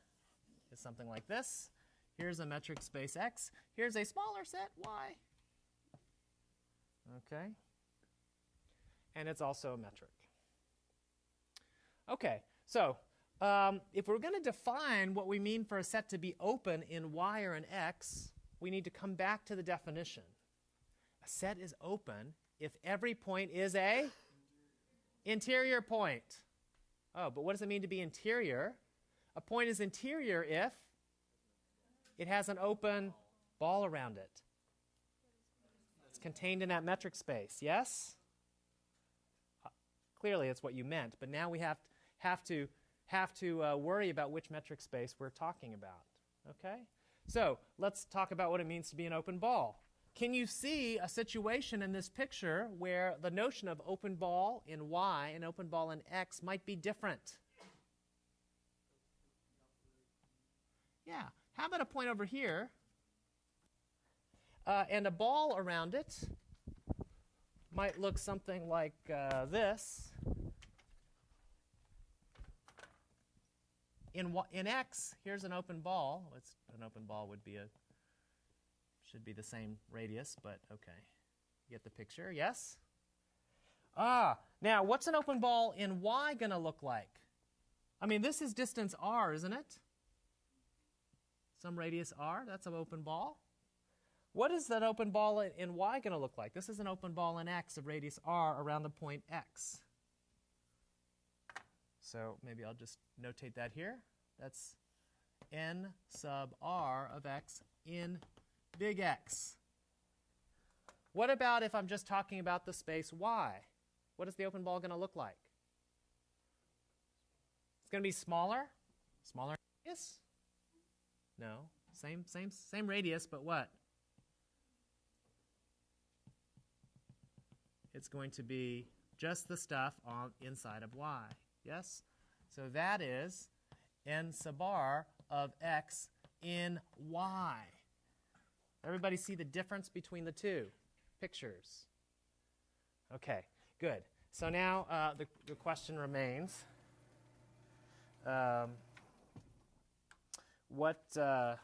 is something like this. Here's a metric space x. Here's a smaller set y. Okay. And it's also a metric. Okay, so um, if we're going to define what we mean for a set to be open in y or in x, we need to come back to the definition. A set is open if every point is a interior point. Oh, but what does it mean to be interior? A point is interior if it has an open ball around it. It's contained in that metric space, yes? Clearly, it's what you meant, but now we have, have to, have to uh, worry about which metric space we're talking about, okay? So let's talk about what it means to be an open ball. Can you see a situation in this picture where the notion of open ball in y and open ball in x might be different? Yeah. How about a point over here uh, and a ball around it might look something like uh, this. In, in x, here's an open ball. It's, an open ball would be a should be the same radius, but okay. You get the picture, yes? Ah, now what's an open ball in y going to look like? I mean, this is distance r, isn't it? Some radius r, that's an open ball. What is that open ball in, y going to look like? This is an open ball in x of radius r around the point x. So maybe I'll just notate that here. That's n sub r of x in big X. What about if I'm just talking about the space Y? What is the open ball going to look like? It's going to be smaller? Smaller radius? No. Same, same, same radius, but what? It's going to be just the stuff on inside of y. Yes? So that is n sub r of x in y. Everybody see the difference between the two pictures? Okay, good. So now uh, the, the question remains um, what, uh,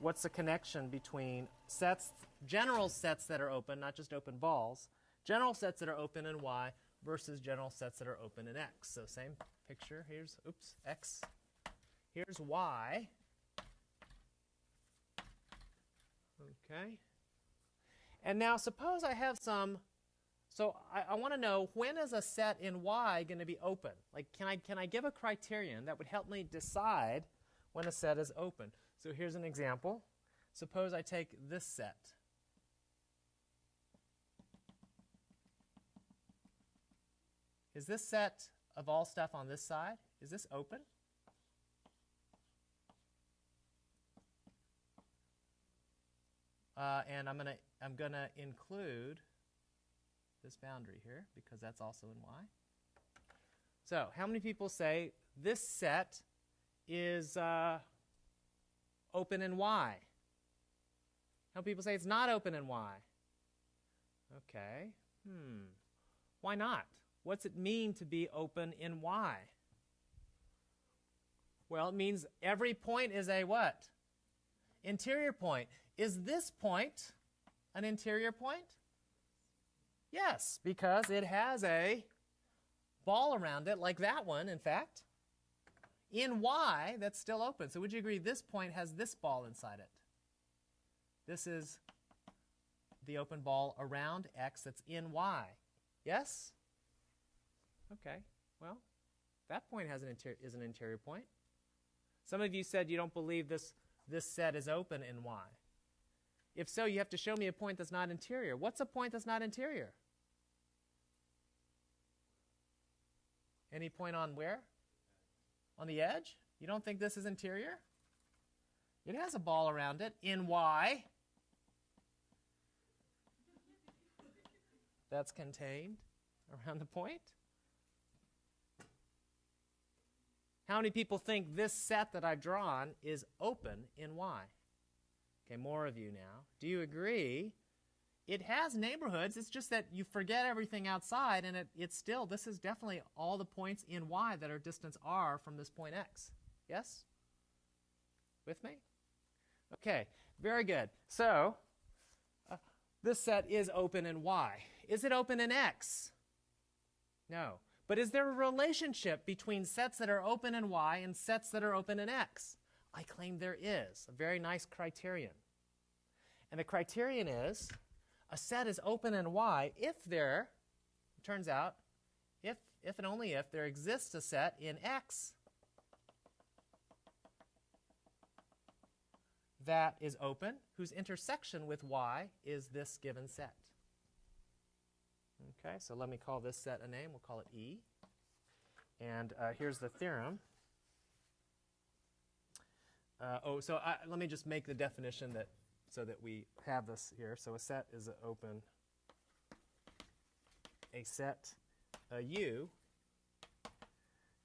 what's the connection between sets, general sets that are open, not just open balls, general sets that are open in Y versus general sets that are open in X. So same picture. Here's, oops, X. Here's Y. Okay. And now suppose I have some, so I, I want to know when is a set in Y going to be open? Like can I, can I give a criterion that would help me decide when a set is open? So here's an example. Suppose I take this set. Is this set of all stuff on this side, is this open? Uh, and I'm gonna I'm gonna include this boundary here because that's also in Y. So how many people say this set is uh, open in Y? How people say it's not open in Y? Okay. Hmm. Why not? What's it mean to be open in Y? Well, it means every point is a what? Interior point. Is this point an interior point? Yes, because it has a ball around it, like that one, in fact. In Y, that's still open. So would you agree this point has this ball inside it? This is the open ball around X that's in Y. Yes? Okay, well, that point has an is an interior point. Some of you said you don't believe this, this set is open in Y. If so, you have to show me a point that's not interior. What's a point that's not interior? Any point on where? On the edge? You don't think this is interior? It has a ball around it in Y. That's contained around the point. How many people think this set that I've drawn is open in Y? Okay, more of you now. Do you agree? It has neighborhoods. It's just that you forget everything outside, and it, it's still, this is definitely all the points in Y that are distance R from this point X. Yes? With me? Okay, very good. So, uh, this set is open in Y. Is it open in X? No. But is there a relationship between sets that are open in Y and sets that are open in X? I claim there is. A very nice criterion. And the criterion is a set is open in Y if there, turns out, if, if and only if there exists a set in X that is open, whose intersection with Y is this given set. Okay, so let me call this set a name. We'll call it E. And uh, here's the theorem. Uh, oh, so I, let me just make the definition that so that we have this here. So a set is an open. A set, a U,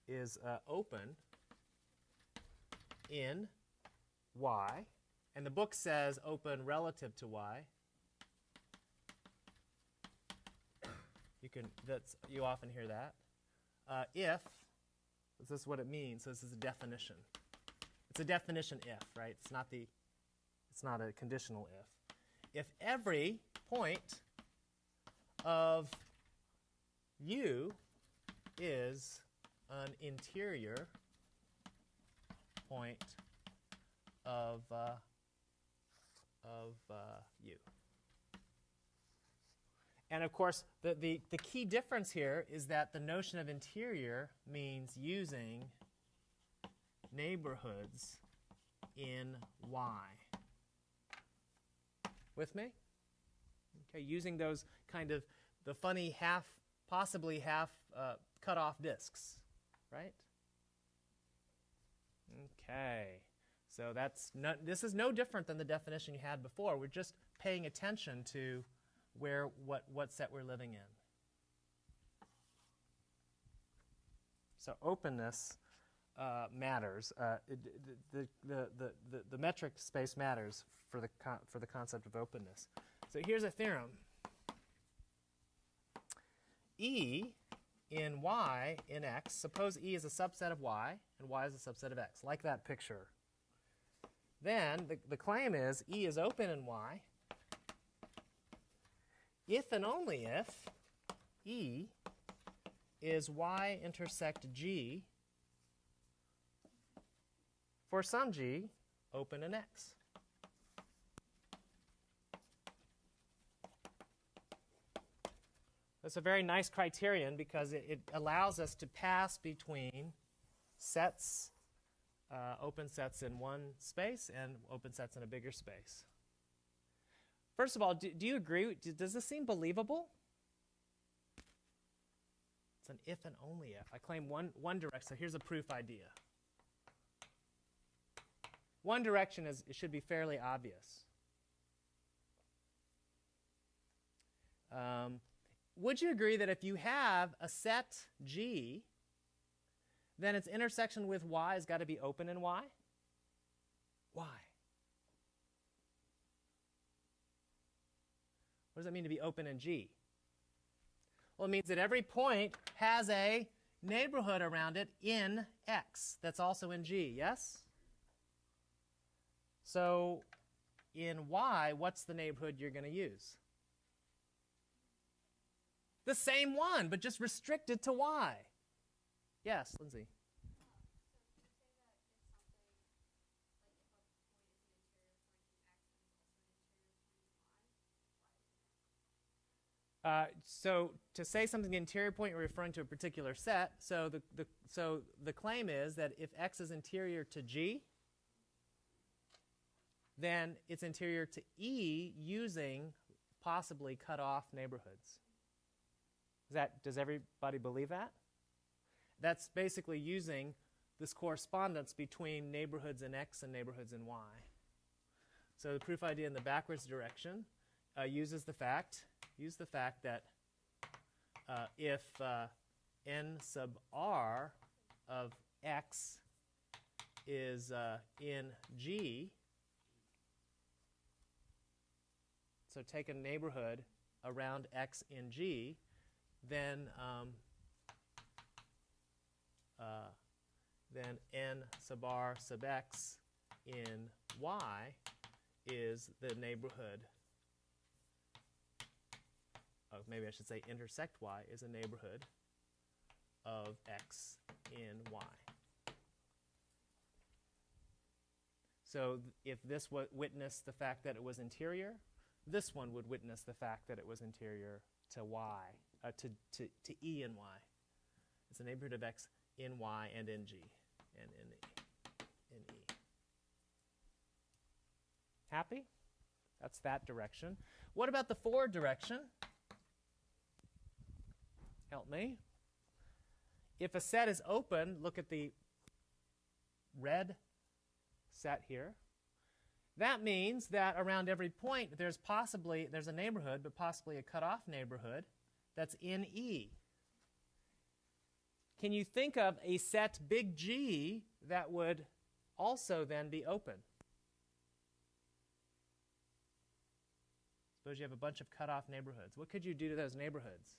is uh, open in Y, and the book says open relative to Y. You can that's you often hear that. Uh, if this is what it means. So this is a definition. It's a definition if, right? It's not the it's not a conditional if. If every point of U is an interior point of uh, of uh, U. And of course, the, the, the key difference here is that the notion of interior means using neighborhoods in Y. With me? Okay, using those kind of the funny half, possibly half uh, cut off disks, right? Okay, so that's not, this is no different than the definition you had before. We're just paying attention to where what, what set we're living in. So openness uh, matters. Uh, it, the, the, the, the, the metric space matters for the, for the concept of openness. So here's a theorem. E in y in x, suppose E is a subset of y and y is a subset of x, like that picture. Then the, the claim is E is open in y if and only if E is y intersect G for some G open in X. That's a very nice criterion because it, it allows us to pass between sets, uh, open sets in one space and open sets in a bigger space. First of all, do, do you agree? Do, does this seem believable? It's an if and only if. I claim one, one direction. So here's a proof idea. One direction is it should be fairly obvious. Um, would you agree that if you have a set G, then its intersection with Y has got to be open in Y? Why? What does that mean to be open in G? Well, it means that every point has a neighborhood around it in X that's also in G, yes? So in Y, what's the neighborhood you're going to use? The same one, but just restricted to Y. Yes, Lindsay. Uh, so to say something interior point, you're referring to a particular set. So the, the, so the claim is that if x is interior to g, then it's interior to E using possibly cut off neighborhoods. Is that, does everybody believe that? That's basically using this correspondence between neighborhoods in X and neighborhoods in Y. So the proof idea in the backwards direction uh, uses the fact, use the fact that uh, if uh, n sub r of x is uh, in G, so take a neighborhood around x in G, then um, uh, then n sub r sub x in y is the neighborhood of, maybe I should say intersect y is a neighborhood of x in y. So if this witnessed the fact that it was interior, this one would witness the fact that it was interior to y, uh, to, to, to e in y. It's a neighborhood of x in y and in g, and in e. In e. Happy? That's that direction. What about the forward direction? Help me. If a set is open, look at the red set here. That means that around every point there's possibly there's a neighborhood, but possibly a cutoff neighborhood that's in E. Can you think of a set big G that would also then be open? Suppose you have a bunch of cutoff neighborhoods. What could you do to those neighborhoods?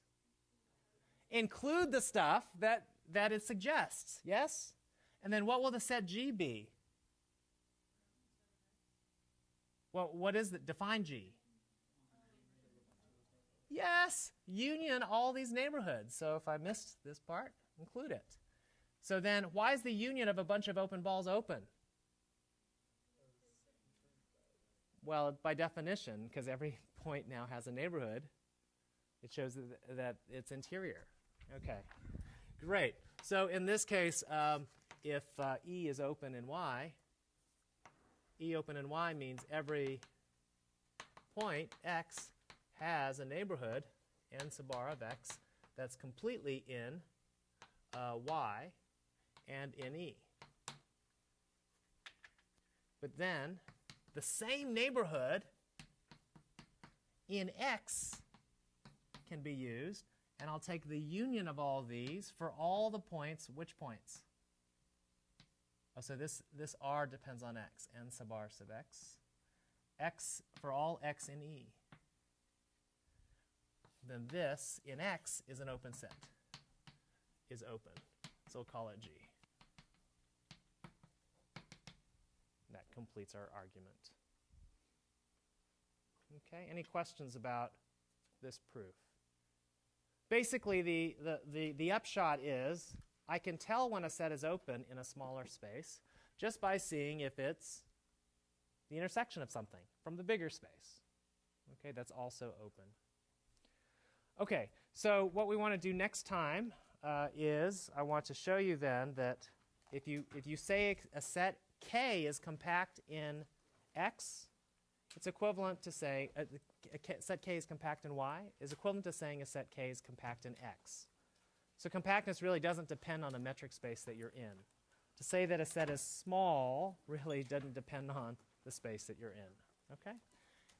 Include the stuff that, that it suggests, yes? And then what will the set G be? Well, what is it? Define G. Yes, union all these neighborhoods. So if I missed this part, include it. So then, why is the union of a bunch of open balls open? Well, by definition, because every <laughs> point now has a neighborhood, it shows that, that it's interior. Okay, great. So in this case, um, if uh, E is open in Y, E open in Y means every point X has a neighborhood, n sub r of X, that's completely in uh, Y and in E. But then the same neighborhood in X can be used, and I'll take the union of all these for all the points. Which points? Oh, so this, this r depends on x, n sub r sub x. x for all x in E. Then this in x is an open set, is open. So we'll call it G. that completes our argument. Okay, any questions about this proof. Basically, the, the, the, the upshot is I can tell when a set is open in a smaller space just by seeing if it's the intersection of something from the bigger space. Okay, that's also open. Okay, so what we want to do next time uh, is I want to show you then that if you, if you say a set K is compact in X, it's equivalent to say uh, a, a K- set K is compact in Y is equivalent to saying a set K is compact in X. So compactness really doesn't depend on the metric space that you're in. To say that a set is small really doesn't depend on the space that you're in. Okay?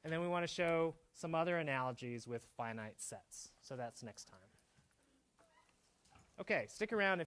And then we want to show some other analogies with finite sets. So that's next time. Okay, stick around if